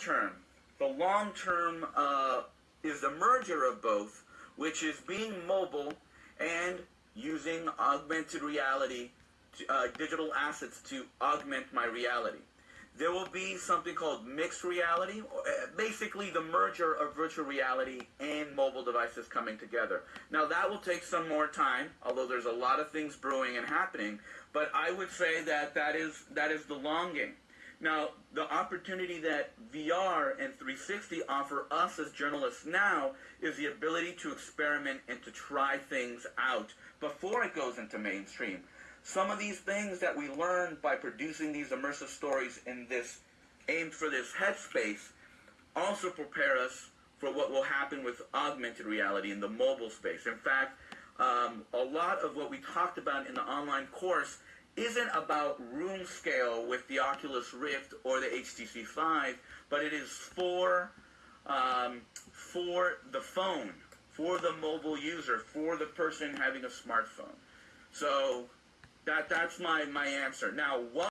term, the long term uh, is the merger of both, which is being mobile and using augmented reality, to, uh, digital assets to augment my reality. There will be something called mixed reality, uh, basically the merger of virtual reality and mobile devices coming together. Now that will take some more time, although there's a lot of things brewing and happening. But I would say that that is that is the long game. Now, the opportunity that VR and 360 offer us as journalists now is the ability to experiment and to try things out before it goes into mainstream. Some of these things that we learn by producing these immersive stories in this aimed for this headspace also prepare us for what will happen with augmented reality in the mobile space. In fact, um, a lot of what we talked about in the online course isn't about room scale with the Oculus Rift or the HTC Vive, but it is for um, for the phone, for the mobile user, for the person having a smartphone. So that that's my my answer. Now, what